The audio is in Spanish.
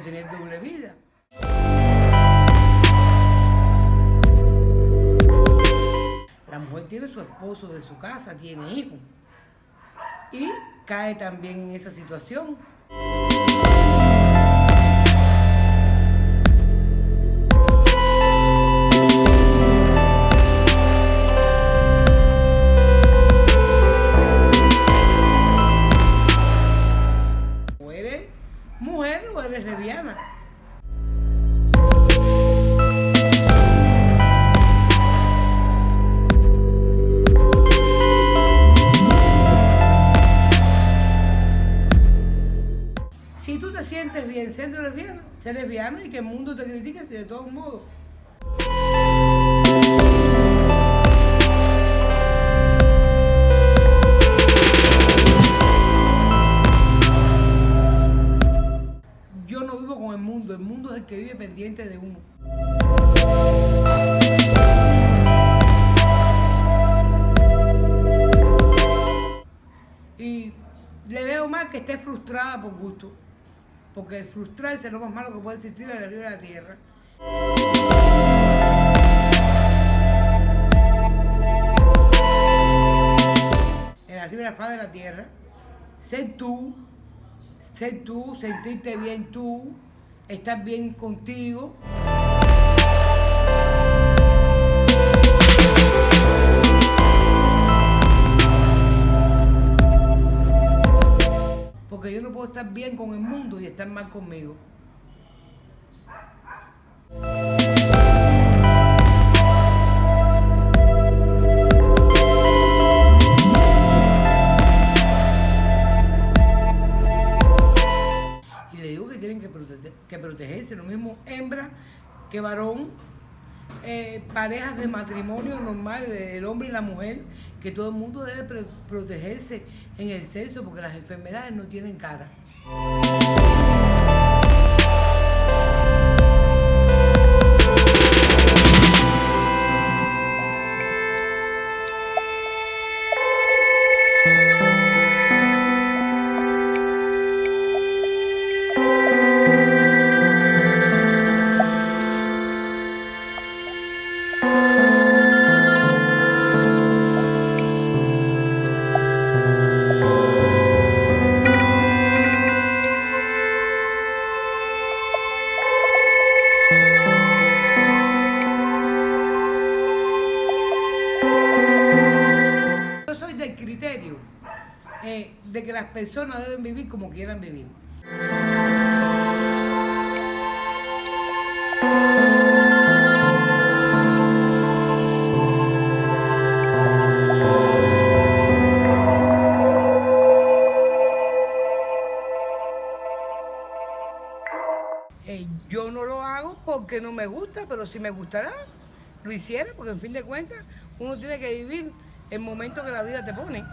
tener doble vida. La mujer tiene su esposo de su casa, tiene hijos. Y cae también en esa situación. Mujer o eres lesbiana. Si tú te sientes bien siendo lesbiana, sé lesbiana y que el mundo te critique si de todos modos. Mundo, el mundo es el que vive pendiente de uno. Y le veo mal que esté frustrada por gusto. Porque frustrarse es lo más malo que puede existir en la de la tierra. En la la faz de la tierra. Ser tú, ser tú, sentirte bien tú, estar bien contigo. Porque yo no puedo estar bien con el mundo y estar mal conmigo. Que, protege- que protegerse, lo mismo hembra que varón, eh, parejas de matrimonio normal, el hombre y la mujer, que todo el mundo debe protegerse en el sexo porque las enfermedades no tienen cara. Eh, de que las personas deben vivir como quieran vivir. Eh, yo no lo hago porque no me gusta, pero si me gustará, lo hiciera, porque en fin de cuentas uno tiene que vivir el momento que la vida te pone.